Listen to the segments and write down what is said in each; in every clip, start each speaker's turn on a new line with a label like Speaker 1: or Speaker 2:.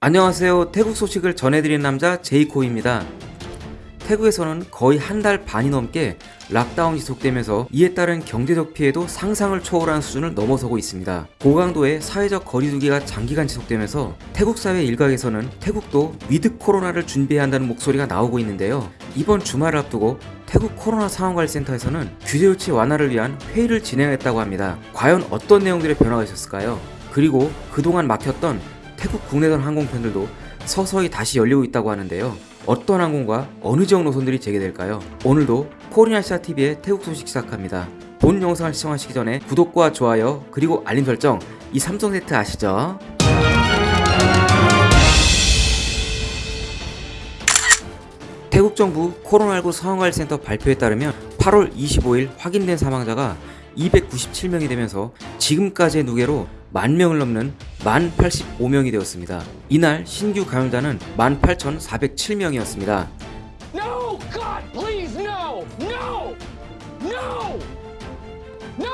Speaker 1: 안녕하세요. 태국 소식을 전해드리는 남자 제이코입니다. 태국에서는 거의 한 달 반이 넘게 lockdown이 지속되면서 이에 따른 경제적 피해도 상상을 초월하는 수준을 넘어서고 있습니다. 고강도의 사회적 거리두기가 장기간 지속되면서 태국 사회 일각에서는 태국도 with 코로나를 준비해야 한다는 목소리가 나오고 있는데요. 이번 주말을 앞두고 태국 코로나 상황관리센터에서는 규제 조치 완화를 위한 회의를 진행했다고 합니다. 과연 어떤 내용들의 변화가 있었을까요? 그리고 그동안 막혔던 태국 국내선 항공편들도 서서히 다시 열리고 있다고 하는데요. 어떤 항공과 어느 지역 노선들이 재개될까요? 오늘도 코리아시아TV의 태국 소식 시작합니다. 본 영상을 시청하시기 전에 구독과 좋아요 그리고 알림 설정 이 삼성 세트 아시죠? 태국 정부 코로나19 상황관리센터 발표에 따르면 8월 25일 확인된 사망자가 297명이 되면서 지금까지의 누계로 만 명을 넘는 1085명이 되었습니다. 이날 신규 감염자는 18,407명이었습니다.
Speaker 2: No! God, please, no! No! No! No!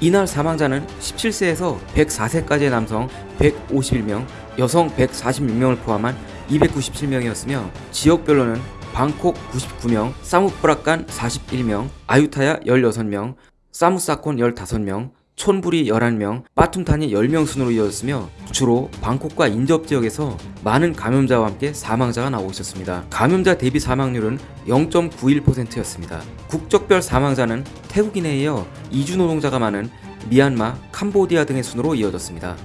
Speaker 1: 이날 사망자는 17세에서 104세까지의 남성 151명, 여성 146명을 포함한 297명이었으며 지역별로는 방콕 99명, 사무프라칸 41명, 아유타야 16명, 사무사콘 15명, 촌부리 11명, 빠툼탄이 10명 순으로 이어졌으며 주로 방콕과 인접 지역에서 많은 감염자와 함께 사망자가 나오고 있었습니다. 감염자 대비 사망률은 0.91%였습니다. 국적별 사망자는 태국인에 이어 이주 노동자가 많은 미얀마, 캄보디아 등의 순으로 이어졌습니다.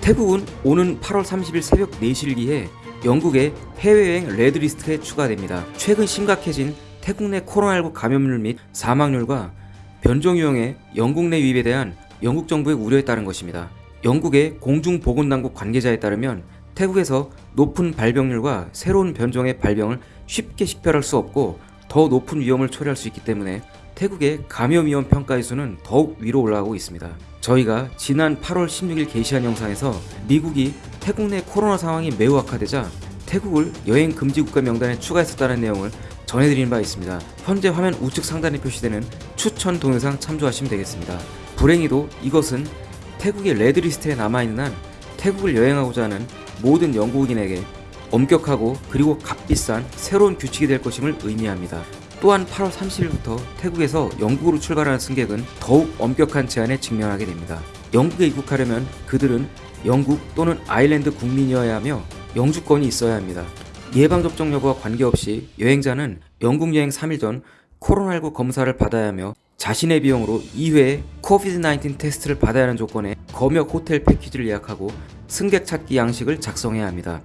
Speaker 1: 태국은 오는 8월 30일 새벽 4시를 기해 영국의 해외여행 red list에 추가됩니다. 최근 심각해진 태국 내 코로나19 감염률 및 사망률과 변종 유형의 영국 내 유입에 대한 영국 정부의 우려에 따른 것입니다. 영국의 공중보건당국 관계자에 따르면 태국에서 높은 발병률과 새로운 변종의 발병을 쉽게 식별할 수 없고 더 높은 위험을 초래할 수 있기 때문에 태국의 감염 위험 평가의 수는 더욱 위로 올라가고 있습니다. 저희가 지난 8월 16일 게시한 영상에서 미국이 태국 내 코로나 상황이 매우 악화되자 태국을 여행 금지 국가 명단에 추가했었다는 내용을 전해드린 바 있습니다. 현재 화면 우측 상단에 표시되는 추천 동영상 참조하시면 되겠습니다. 불행히도 이것은 태국의 red list에 남아있는 한 태국을 여행하고자 하는 모든 영국인에게 엄격하고 그리고 값비싼 새로운 규칙이 될 것임을 의미합니다. 또한 8월 30일부터 태국에서 영국으로 출발하는 승객은 더욱 엄격한 제한에 직면하게 됩니다. 영국에 입국하려면 그들은 영국 또는 아일랜드 국민이어야 하며 영주권이 있어야 합니다. 예방접종 여부와 관계없이 여행자는 영국 여행 3일 전 코로나19 검사를 받아야 하며 자신의 비용으로 2회 코비드-19 테스트를 받아야 하는 조건에 검역 호텔 패키지를 예약하고 승객 찾기 양식을 작성해야 합니다.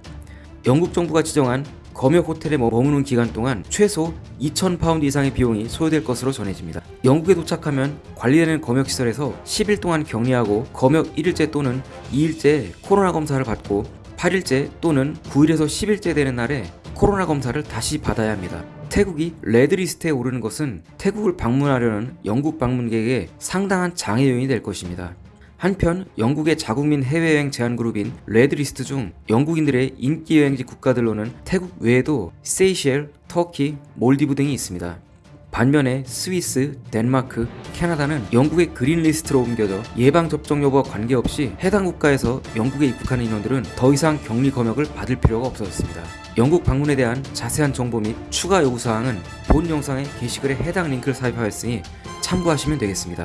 Speaker 1: 영국 정부가 지정한 검역 호텔에 머무는 기간 동안 최소 2,000파운드 이상의 비용이 소요될 것으로 전해집니다. 영국에 도착하면 관리되는 검역시설에서 10일 동안 격리하고 검역 1일째 또는 2일째 코로나 검사를 받고 8일째 또는 9일에서 10일째 되는 날에 코로나 검사를 다시 받아야 합니다. 태국이 red list에 오르는 것은 태국을 방문하려는 영국 방문객에게 상당한 장애 요인이 될 것입니다. 한편 영국의 자국민 해외여행 제한그룹인 red list 중 영국인들의 인기 여행지 국가들로는 태국 외에도 세이셸, 터키, 몰디브 등이 있습니다. 반면에 스위스, 덴마크, 캐나다는 영국의 green list로 옮겨져 예방접종 여부와 관계없이 해당 국가에서 영국에 입국하는 인원들은 더 이상 격리 검역을 받을 필요가 없어졌습니다. 영국 방문에 대한 자세한 정보 및 추가 요구사항은 본 영상의 게시글에 해당 링크를 삽입하였으니 참고하시면 되겠습니다.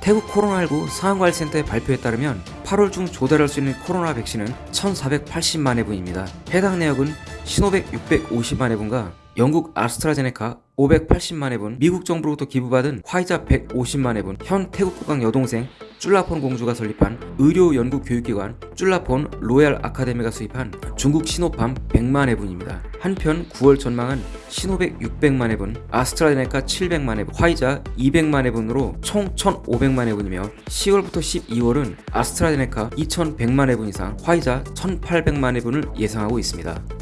Speaker 1: 태국 코로나19 상황관리센터의 발표에 따르면 8월 중 조달할 수 있는 코로나 백신은 1480만 회분입니다. 해당 내역은 시노백 650만 회분과 영국 아스트라제네카 580만 회분, 미국 정부로부터 기부받은 화이자 150만 회분, 현 태국 국왕 여동생 쭐라폰 공주가 설립한 의료 연구 교육기관 쭐라폰 로얄 아카데미가 수입한 중국 시노팜 100만 회분입니다. 한편 9월 전망은 시노백 600만 회분, 아스트라제네카 700만 회분, 화이자 200만 회분으로 총 1500만 회분이며 10월부터 12월은 아스트라제네카 2100만 회분 이상, 화이자 1800만 회분을 예상하고 있습니다.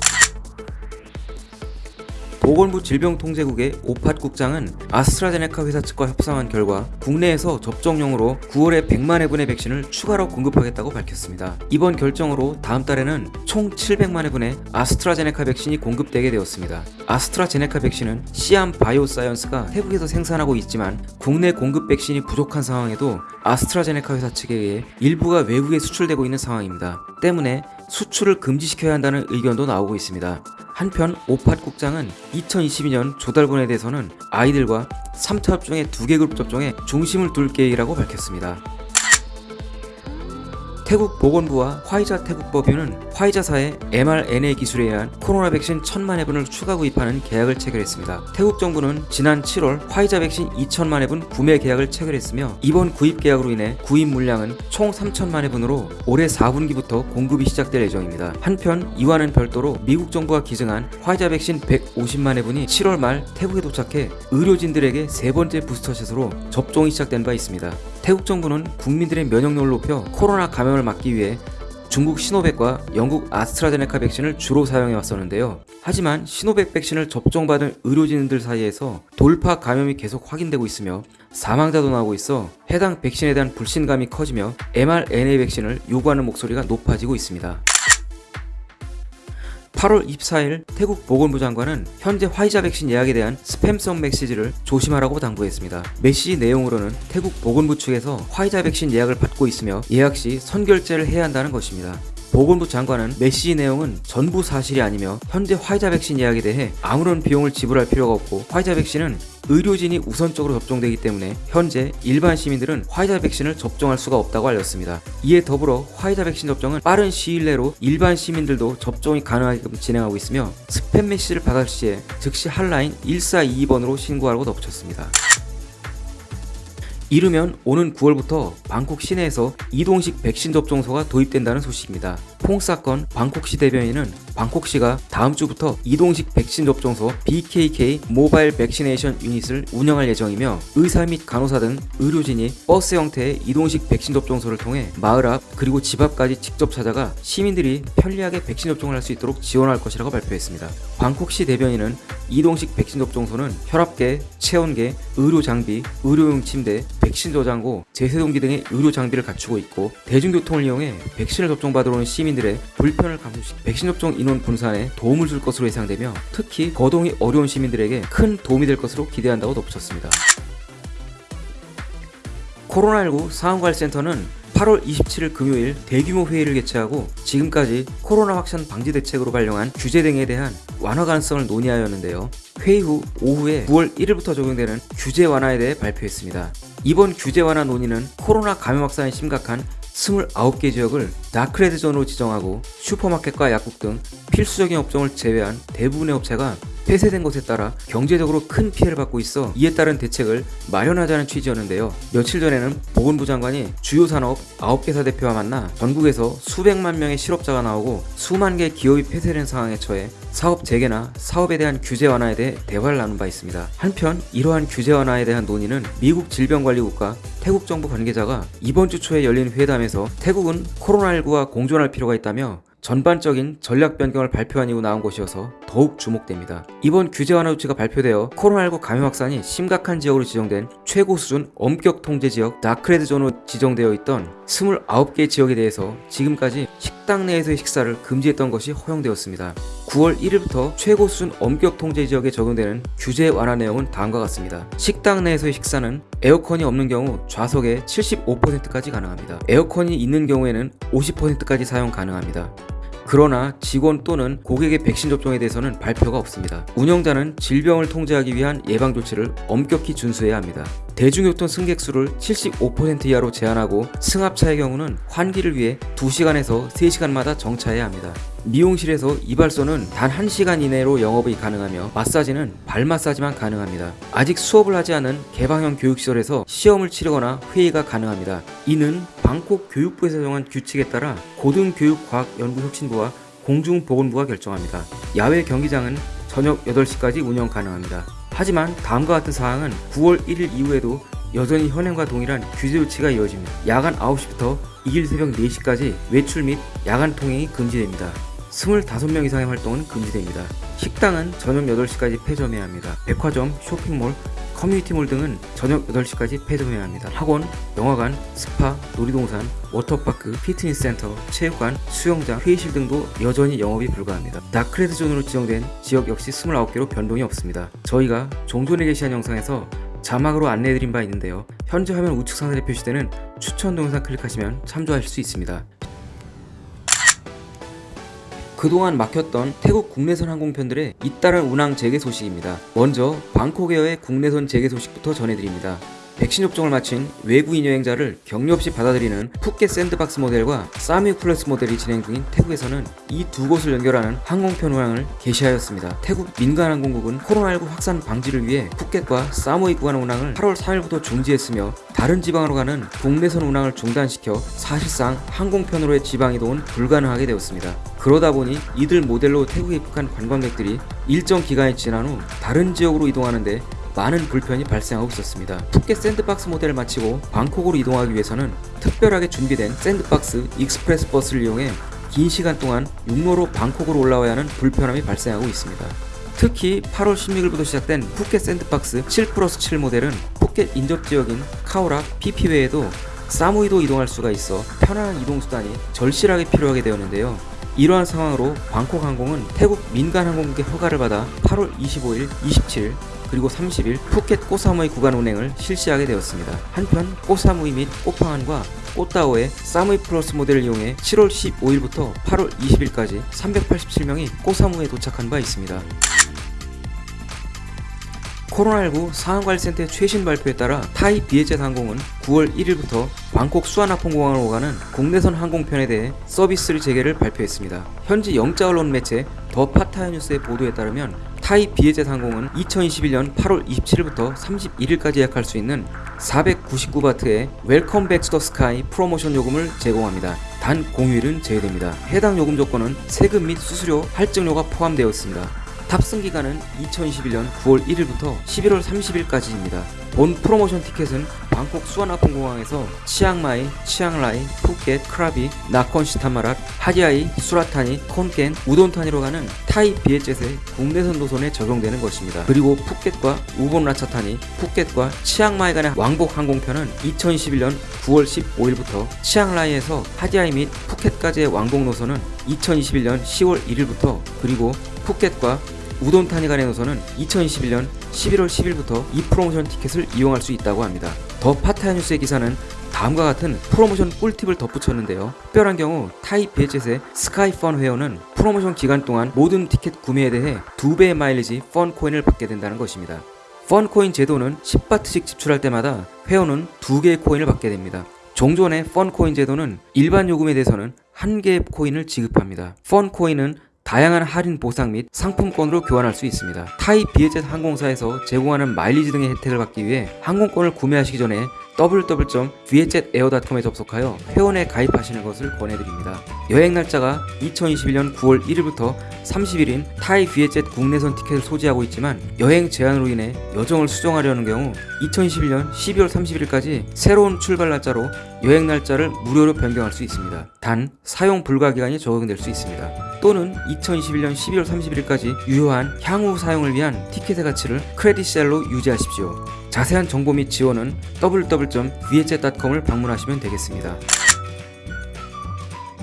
Speaker 1: 보건부 질병통제국의 오팟 국장은 아스트라제네카 회사 측과 협상한 결과 국내에서 접종용으로 9월에 100만 회분의 백신을 추가로 공급하겠다고 밝혔습니다. 이번 결정으로 다음 달에는 총 700만 회분의 아스트라제네카 백신이 공급되게 되었습니다. 아스트라제네카 백신은 시암 바이오사이언스가 태국에서 생산하고 있지만 국내 공급 백신이 부족한 상황에도 아스트라제네카 회사 측에 의해 일부가 외국에 수출되고 있는 상황입니다. 때문에 수출을 금지시켜야 한다는 의견도 나오고 있습니다. 한편 오팟 국장은 2022년 조달분에 대해서는 아이들과 3차 접종의 두개 그룹 접종에 중심을 둘 계획이라고 밝혔습니다. 태국 보건부와 화이자 태국 법인은 화이자사의 mRNA 기술에 의한 코로나 백신 1000만 회분을 추가 구입하는 계약을 체결했습니다. 태국 정부는 지난 7월 화이자 백신 2천만 회분 구매 계약을 체결했으며 이번 구입 계약으로 인해 구입 물량은 총 3천만 회분으로 올해 4분기부터 공급이 시작될 예정입니다. 한편 이와는 별도로 미국 정부가 기증한 화이자 백신 150만 회분이 7월 말 태국에 도착해 의료진들에게 세 번째 부스터샷으로 접종이 시작된 바 있습니다. 태국 정부는 국민들의 면역력을 높여 코로나 감염을 막기 위해 중국 시노백과 영국 아스트라제네카 백신을 주로 사용해 왔었는데요. 하지만 시노백 백신을 접종받은 의료진들 사이에서 돌파 감염이 계속 확인되고 있으며 사망자도 나오고 있어 해당 백신에 대한 불신감이 커지며 mRNA 백신을 요구하는 목소리가 높아지고 있습니다. 8월 24일 태국 보건부 장관은 현재 화이자 백신 예약에 대한 스팸성 메시지를 조심하라고 당부했습니다. 메시지 내용으로는 태국 보건부 측에서 화이자 백신 예약을 받고 있으며 예약 시 선결제를 해야 한다는 것입니다. 보건부 장관은 메시지 내용은 전부 사실이 아니며 현재 화이자 백신 예약에 대해 아무런 비용을 지불할 필요가 없고 화이자 백신은 의료진이 우선적으로 접종되기 때문에 현재 일반 시민들은 화이자 백신을 접종할 수가 없다고 알렸습니다. 이에 더불어 화이자 백신 접종은 빠른 시일 내로 일반 시민들도 접종이 가능하게끔 진행하고 있으며 스팸 메시지를 받을 시에 즉시 한라인 1422번으로 신고하라고 덧붙였습니다. 이르면 오는 9월부터 방콕 시내에서 이동식 백신 접종소가 도입된다는 소식입니다. 퐁사콘 방콕시 대변인은 방콕시가 다음 주부터 이동식 백신 접종소 BKK 모바일 백시네이션 유닛을 운영할 예정이며 의사 및 간호사 등 의료진이 버스 형태의 이동식 백신 접종소를 통해 마을 앞 그리고 집 앞까지 직접 찾아가 시민들이 편리하게 백신 접종을 할 수 있도록 지원할 것이라고 발표했습니다. 방콕시 대변인은 이동식 백신 접종소는 혈압계, 체온계, 의료 장비, 의료용 침대, 백신 저장고, 제세동기 등의 의료 장비를 갖추고 있고 대중교통을 이용해 백신을 접종받으러 오는 시민들의 불편을 감소시키 백신 접종 인원 분산에 도움을 줄 것으로 예상되며 특히 거동이 어려운 시민들에게 큰 도움이 될 것으로 기대한다고 덧붙였습니다. 코로나19 상황관리센터는 8월 27일 금요일 대규모 회의를 개최하고 지금까지 코로나 확산 방지 대책으로 발령한 규제 등에 대한 완화 가능성을 논의하였는데요. 회의 후 오후에 9월 1일부터 적용되는 규제 완화에 대해 발표했습니다. 이번 규제 완화 논의는 코로나 감염 확산이 심각한 29개 지역을 dark red zone으로 지정하고 슈퍼마켓과 약국 등 필수적인 업종을 제외한 대부분의 업체가 폐쇄된 것에 따라 경제적으로 큰 피해를 받고 있어 이에 따른 대책을 마련하자는 취지였는데요. 며칠 전에는 보건부 장관이 주요 산업 9개사 대표와 만나 전국에서 수백만 명의 실업자가 나오고 수만 개 기업이 폐쇄된 상황에 처해 사업 재개나 사업에 대한 규제 완화에 대해 대화를 나눈 바 있습니다. 한편 이러한 규제 완화에 대한 논의는 미국 질병관리국과 태국 정부 관계자가 이번 주 초에 열린 회담에서 태국은 코로나19와 공존할 필요가 있다며 전반적인 전략 변경을 발표한 이후 나온 것이어서 더욱 주목됩니다. 이번 규제 완화 조치가 발표되어 코로나19 감염 확산이 심각한 지역으로 지정된 최고 수준 엄격 통제 지역 dark red zone으로 지정되어 있던 29개 지역에 대해서 지금까지 식당 내에서의 식사를 금지했던 것이 허용되었습니다. 9월 1일부터 최고 수준 엄격 통제 지역에 적용되는 규제 완화 내용은 다음과 같습니다. 식당 내에서의 식사는 에어컨이 없는 경우 좌석의 75%까지 가능합니다. 에어컨이 있는 경우에는 50%까지 사용 가능합니다. 그러나 직원 또는 고객의 백신 접종에 대해서는 발표가 없습니다. 운영자는 질병을 통제하기 위한 예방 조치를 엄격히 준수해야 합니다. 대중교통 승객 수를 75% 이하로 제한하고 승합차의 경우는 환기를 위해 2시간에서 3시간마다 정차해야 합니다. 미용실에서 이발소는 단 1시간 이내로 영업이 가능하며 마사지는 발 마사지만 가능합니다. 아직 수업을 하지 않은 개방형 교육시설에서 시험을 치르거나 회의가 가능합니다. 이는 방콕 교육부에서 정한 규칙에 따라 고등교육과학연구혁신부와 공중보건부가 결정합니다. 야외 경기장은 저녁 8시까지 운영 가능합니다. 하지만 다음과 같은 사항은 9월 1일 이후에도 여전히 현행과 동일한 규제 조치가 이어집니다. 야간 9시부터 익일 새벽 4시까지 외출 및 야간 통행이 금지됩니다. 25명 이상의 활동은 금지됩니다. 식당은 저녁 8시까지 폐점해야 합니다. 백화점, 쇼핑몰, community mall 등은 저녁 8시까지 폐점해야 합니다. 학원, 영화관, 스파, 놀이동산, 워터파크, 피트니스 센터, 체육관, 수영장, 회의실 등도 여전히 영업이 불가합니다. dark red zone으로 지정된 지역 역시 29개로 변동이 없습니다. 저희가 종전에 게시한 영상에서 자막으로 안내해드린 바 있는데요. 현재 화면 우측 상단에 표시되는 추천 동영상 클릭하시면 참조하실 수 있습니다. 그동안 막혔던 태국 국내선 항공편들의 잇따른 운항 재개 소식입니다. 먼저 방콕에어의 국내선 재개 소식부터 전해드립니다. 백신 접종을 마친 외국인 여행자를 격리 없이 받아들이는 푸켓 sandbox 모델과 사무이 플러스 모델이 진행 중인 태국에서는 이 두 곳을 연결하는 항공편 운항을 개시하였습니다. 태국 민간항공국은 코로나19 확산 방지를 위해 푸켓과 사무이 구간 운항을 8월 3일부터 중지했으며 다른 지방으로 가는 국내선 운항을 중단시켜 사실상 항공편으로의 지방 이동은 불가능하게 되었습니다. 그러다 보니 이들 모델로 태국에 입국한 관광객들이 일정 기간이 지난 후 다른 지역으로 이동하는데 많은 불편이 발생하고 있었습니다. 푸켓 sandbox 모델을 마치고 방콕으로 이동하기 위해서는 특별하게 준비된 sandbox express 버스를 이용해 긴 시간 동안 육로로 방콕으로 올라와야 하는 불편함이 발생하고 있습니다. 특히 8월 16일부터 시작된 푸켓 sandbox 7 플러스 7 모델은 푸켓 인접 지역인 카오락, 피피 외에도 사무이도 이동할 수가 있어 편안한 이동 수단이 절실하게 필요하게 되었는데요. 이러한 상황으로 방콕 항공은 태국 민간 항공국의 허가를 받아 8월 25일, 27일 그리고 30일 푸켓 꼬사무이 구간 운행을 실시하게 되었습니다. 한편 꼬사무이 및 꼬팡안과 꼬따오의 사무이 플러스 모델을 이용해 7월 15일부터 8월 20일까지 387명이 꼬사무에 도착한 바 있습니다. 코로나19 상황관리센터의 최신 발표에 따라 타이 비에젯 항공은 9월 1일부터 방콕 수완나폼공항을 오가는 국내선 항공편에 대해 서비스를 재개를 발표했습니다. 현지 영자 언론 매체 The Pattaya News의 보도에 따르면 Thai Vietjet 항공은 2021년 8월 27일부터 31일까지 예약할 수 있는 499바트의 Welcome Back to the Sky 프로모션 요금을 제공합니다. 단 공휴일은 제외됩니다. 해당 요금 조건은 세금 및 수수료, 할증료가 포함되어 있습니다. 탑승 기간은 2021년 9월 1일부터 11월 30일까지입니다. 본 프로모션 티켓은 방콕 수완나폼공항에서 치앙마이, 치앙라이, 푸켓, 크라비, 나콘시타마랏, 하디아이, 수라타니, 콘켄, 우돈타니로 가는 Thai Vietjet의 국내선 노선에 적용되는 것입니다. 그리고 푸켓과 우본 라차타니, 푸켓과 치앙마이 간의 왕복 항공편은 2021년 9월 15일부터 치앙라이에서 하디아이 및 푸켓까지의 왕복 노선은 2021년 10월 1일부터 그리고 푸켓과 우돈타니 간의 노선은 2021년 11월 10일부터 이 프로모션 티켓을 이용할 수 있다고 합니다. The Pattaya News의 기사는 다음과 같은 프로모션 꿀팁을 덧붙였는데요. 특별한 경우 Thai Vietjet의 SkyFUN 회원은 프로모션 기간 동안 모든 티켓 구매에 대해 2배의 마일리지 Fun Coin을 받게 된다는 것입니다. Fun Coin 제도는 10바트씩 지출할 때마다 회원은 2개의 코인을 받게 됩니다. 종전의 Fun Coin 제도는 일반 요금에 대해서는 1개의 코인을 지급합니다. Fun Coin은 다양한 할인 보상 및 상품권으로 교환할 수 있습니다. 타이 비에젯 항공사에서 제공하는 마일리지 등의 혜택을 받기 위해 항공권을 구매하시기 전에 www.vietjetair.com에 접속하여 회원에 가입하시는 것을 권해드립니다. 여행 날짜가 2021년 9월 1일부터 30일인 타이 비에젯 국내선 티켓을 소지하고 있지만 여행 제한으로 인해 여정을 수정하려는 경우 2021년 12월 31일까지 새로운 출발 날짜로 여행 날짜를 무료로 변경할 수 있습니다. 단 사용 불가 기간이 적용될 수 있습니다. 또는 2021년 12월 31일까지 유효한 향후 사용을 위한 티켓의 가치를 크레딧셀로 유지하십시오. 자세한 정보 및 지원은 www.vietjet.com을 방문하시면 되겠습니다.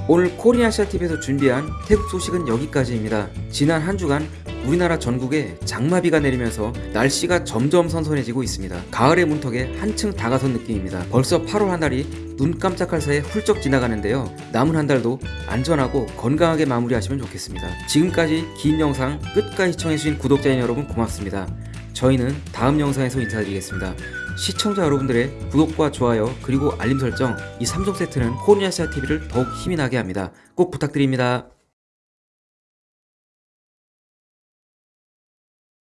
Speaker 1: 오늘 코리아시아TV에서 준비한 태국 소식은 여기까지입니다. 지난 한 주간 우리나라 전국에 장마비가 내리면서 날씨가 점점 선선해지고 있습니다. 가을의 문턱에 한층 다가선 느낌입니다. 벌써 8월 한 달이 눈 깜짝할 사이에 훌쩍 지나가는데요. 남은 한 달도 안전하고 건강하게 마무리하시면 좋겠습니다. 지금까지 긴 영상 끝까지 시청해주신 구독자인 여러분 고맙습니다. 저희는 다음 영상에서 인사드리겠습니다. 시청자 여러분들의 구독과 좋아요 그리고 알림 설정 이 3종 세트는 코리아시아 TV를 더욱 힘이 나게 합니다. 꼭 부탁드립니다.